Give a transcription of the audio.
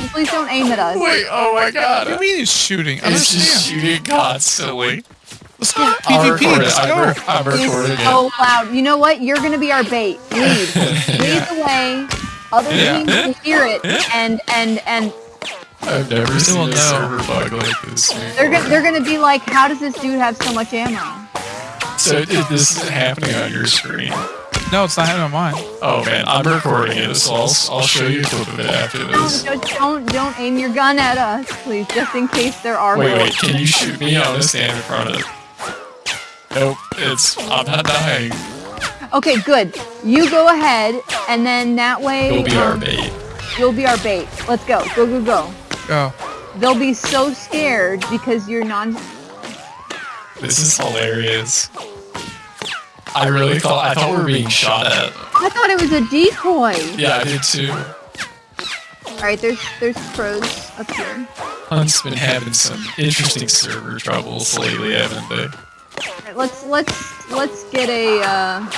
don't, please don't aim at us. Wait, oh my oh god. What do you mean he's shooting? I It's just understand. shooting constantly. Let's go PvP. record. Let's go. re- I'm He's recording it. so loud. You know what? You're gonna be our bait. Lead. Lead the way. Other Yeah. teams will hear it, and and and I've never seen a know. server bug like this they're, gonna they're gonna be like, how does this dude have so much ammo? So it, this isn't happening on your screen. No, it's not happening on mine. Oh man, I'm recording it, so I'll, I'll show you a clip of it after this. Don't don't don't aim your gun at us, please, just in case there are. Wait, wait, can you shoot me? I'm gonna stand in front of it. Nope, it's I'm not dying. Okay, good. You go ahead, and then that way You'll be our um, bait. you'll be our bait. Let's go. Go go go. Go. They'll be so scared because you're non. This is hilarious. I really thought I thought we were being shot at. I thought it was a decoy. Yeah, I did too. All right, there's there's pros up here. Hunt's been having some interesting server troubles lately, haven't they? All right, let's let's let's get a uh,